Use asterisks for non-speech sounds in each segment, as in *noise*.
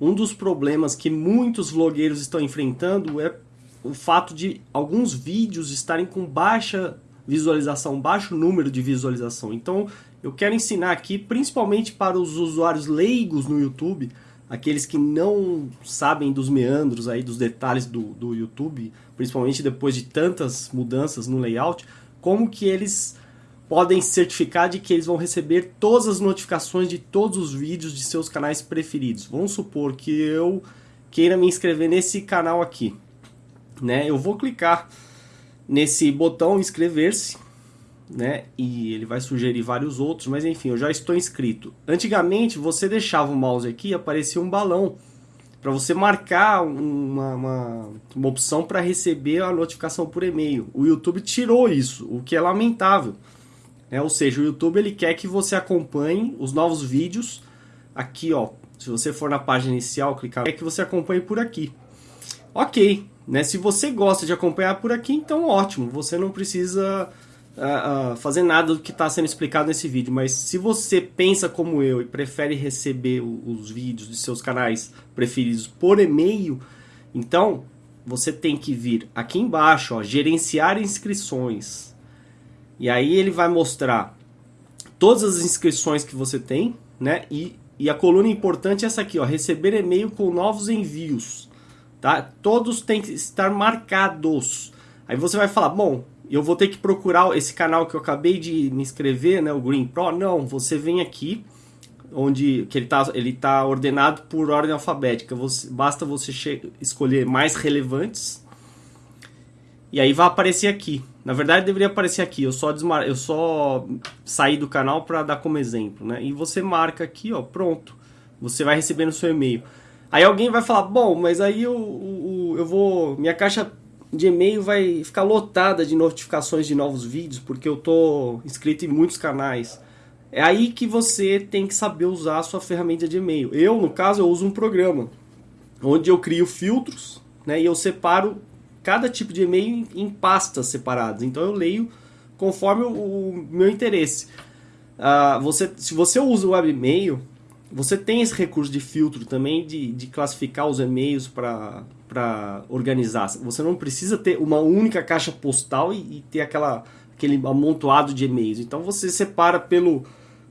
um dos problemas que muitos vlogueiros estão enfrentando é o fato de alguns vídeos estarem com baixa visualização, baixo número de visualização. Então, eu quero ensinar aqui, principalmente para os usuários leigos no YouTube, aqueles que não sabem dos meandros aí, dos detalhes do, do YouTube, principalmente depois de tantas mudanças no layout, como que eles podem certificar de que eles vão receber todas as notificações de todos os vídeos de seus canais preferidos. Vamos supor que eu queira me inscrever nesse canal aqui, né? Eu vou clicar nesse botão inscrever-se, né? E ele vai sugerir vários outros, mas enfim, eu já estou inscrito. Antigamente você deixava o mouse aqui e aparecia um balão para você marcar uma, uma, uma opção para receber a notificação por e-mail. O YouTube tirou isso, o que é lamentável. Né? Ou seja, o YouTube ele quer que você acompanhe os novos vídeos aqui, ó. Se você for na página inicial, clicar, é que você acompanhe por aqui. Ok, né? Se você gosta de acompanhar por aqui, então ótimo. Você não precisa uh, uh, fazer nada do que está sendo explicado nesse vídeo. Mas se você pensa como eu e prefere receber os vídeos de seus canais preferidos por e-mail, então você tem que vir aqui embaixo, ó, gerenciar inscrições. E aí ele vai mostrar todas as inscrições que você tem, né? E, e a coluna importante é essa aqui, ó, receber e-mail com novos envios, tá? Todos têm que estar marcados. Aí você vai falar, bom, eu vou ter que procurar esse canal que eu acabei de me inscrever, né, o Green Pro. Não, você vem aqui, onde que ele está ele tá ordenado por ordem alfabética. Você, basta você escolher mais relevantes. E aí vai aparecer aqui, na verdade deveria aparecer aqui, eu só, desmar... eu só saí do canal para dar como exemplo, né? E você marca aqui, ó, pronto. Você vai receber no seu e-mail. Aí alguém vai falar, bom, mas aí eu, eu, eu vou... Minha caixa de e-mail vai ficar lotada de notificações de novos vídeos, porque eu tô inscrito em muitos canais. É aí que você tem que saber usar a sua ferramenta de e-mail. Eu, no caso, eu uso um programa onde eu crio filtros, né, e eu separo cada tipo de e-mail em, pastas separadas. Então eu leio conforme o, o meu interesse. Uh, você, se você usa o webmail, você tem esse recurso de filtro também, de, de classificar os e-mails para organizar. Você não precisa ter uma única caixa postal e, e ter aquela, aquele amontoado de e-mails. Então você separa pelo,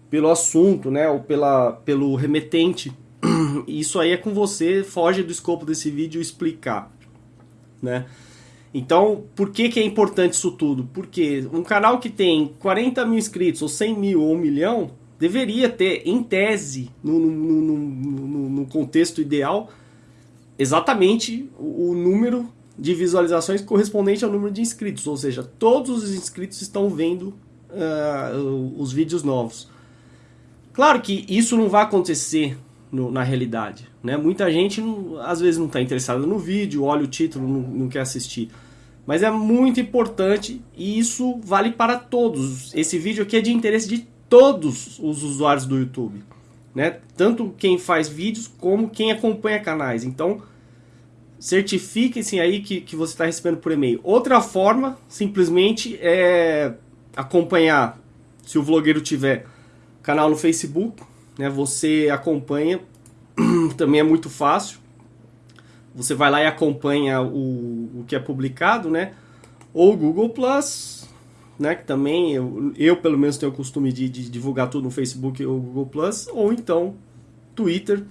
pelo assunto, né, ou pela, pelo remetente. *clears throat* Isso aí é com você, foge do escopo desse vídeo explicar né? Então, por que, que é importante isso tudo? Porque um canal que tem 40 mil inscritos, ou 100 mil, ou 1 milhão, deveria ter, em tese, no, no, no, no contexto ideal, exatamente o, o número de visualizações correspondente ao número de inscritos. Ou seja, todos os inscritos estão vendo uh, os vídeos novos. Claro que isso não vai acontecer no, na realidade. Né? Muita gente às vezes não está interessada no vídeo, olha o título, não, não quer assistir. Mas é muito importante e isso vale para todos. Esse vídeo aqui é de interesse de todos os usuários do YouTube. Né? Tanto quem faz vídeos como quem acompanha canais. Então, certifiquem-se aí que, que você está recebendo por e-mail. Outra forma, simplesmente, é acompanhar, se o vlogueiro tiver canal no Facebook, né? Você acompanha, *clears throat* também é muito fácil. Você vai lá e acompanha o, o que é publicado, né? Ou Google Plus, né? Que também eu, eu pelo menos tenho o costume de, de divulgar tudo no Facebook ou Google Plus, ou então Twitter.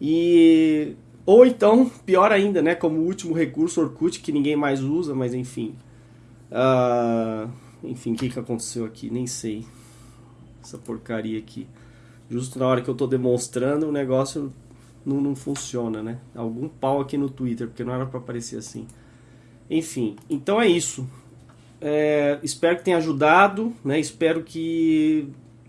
E ou então, pior ainda, né? Como último recurso, Orkut, que ninguém mais usa, mas enfim. Uh, enfim, o que, que aconteceu aqui? Nem sei. Essa porcaria aqui justo na hora que eu estou demonstrando, o negócio não, não funciona, né? Algum pau aqui no Twitter, porque não era para aparecer assim. Enfim, então é isso. É, espero que tenha ajudado, né? Espero que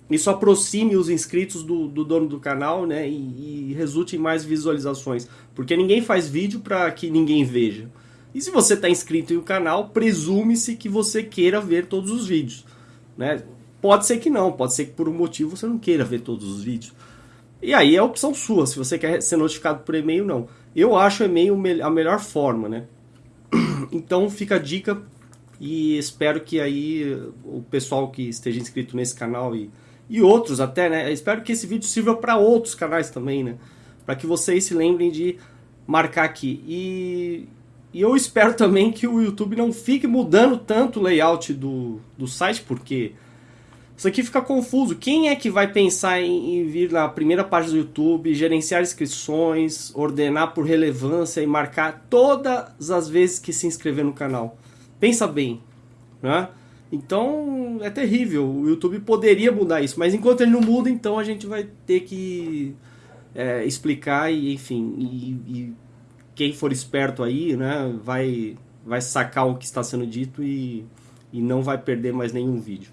isso aproxime os inscritos do, do dono do canal, né? E, e, resulte em mais visualizações. Porque ninguém faz vídeo para que ninguém veja. E se você está inscrito em um canal, presume-se que você queira ver todos os vídeos, né? Pode ser que não, pode ser que por um motivo você não queira ver todos os vídeos. E aí é a opção sua, se você quer ser notificado por e-mail não. Eu acho o e-mail a melhor forma, né? *clears throat* Então fica a dica e espero que aí o pessoal que esteja inscrito nesse canal e, e outros até, né? Espero que esse vídeo sirva para outros canais também, né? para que vocês se lembrem de marcar aqui. E, e eu espero também que o YouTube não fique mudando tanto o layout do, do site, porque isso aqui fica confuso. Quem é que vai pensar em, em, vir na primeira página do YouTube, gerenciar inscrições, ordenar por relevância e marcar todas as vezes que se inscrever no canal? Pensa bem, né? Então é terrível. O YouTube poderia mudar isso, mas enquanto ele não muda, então a gente vai ter que é, explicar e, enfim, e, e, quem for esperto aí, né, vai, vai sacar o que está sendo dito e, e não vai perder mais nenhum vídeo.